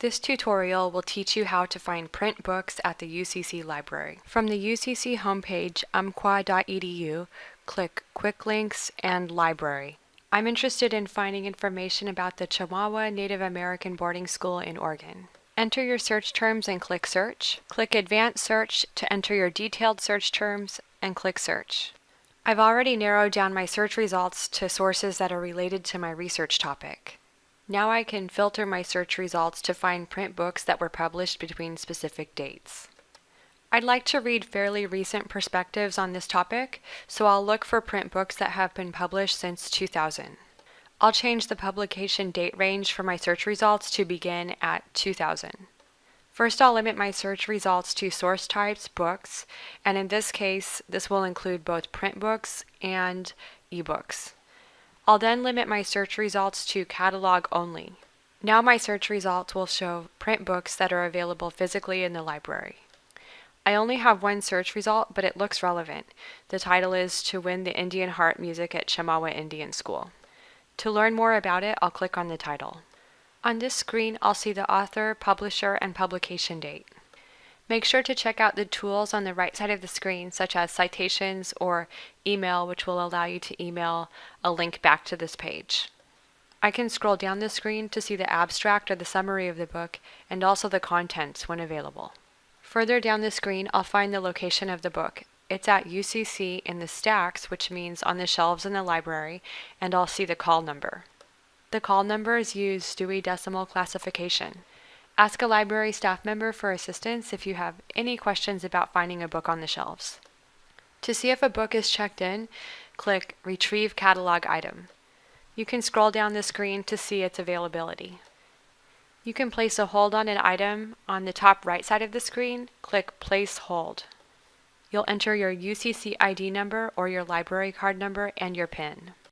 This tutorial will teach you how to find print books at the UCC library. From the UCC homepage, umpqua.edu, click Quick Links and Library. I'm interested in finding information about the Chemawa Native American Boarding School in Oregon. Enter your search terms and click Search. Click Advanced Search to enter your detailed search terms and click Search. I've already narrowed down my search results to sources that are related to my research topic. Now I can filter my search results to find print books that were published between specific dates. I'd like to read fairly recent perspectives on this topic, so I'll look for print books that have been published since 2000. I'll change the publication date range for my search results to begin at 2000. First, I'll limit my search results to source types, books, and in this case, this will include both print books and ebooks. I'll then limit my search results to catalog only. Now my search results will show print books that are available physically in the library. I only have one search result, but it looks relevant. The title is To Win the Indian Heart Music at Chemawa Indian School. To learn more about it, I'll click on the title. On this screen, I'll see the author, publisher, and publication date. Make sure to check out the tools on the right side of the screen, such as citations or email, which will allow you to email a link back to this page. I can scroll down the screen to see the abstract or the summary of the book and also the contents when available. Further down the screen, I'll find the location of the book. It's at UCC in the stacks, which means on the shelves in the library, and I'll see the call number. The call number numbers use Dewey Decimal Classification. Ask a library staff member for assistance if you have any questions about finding a book on the shelves. To see if a book is checked in, click Retrieve Catalog Item. You can scroll down the screen to see its availability. You can place a hold on an item on the top right side of the screen, click Place Hold. You'll enter your UCC ID number or your library card number and your PIN.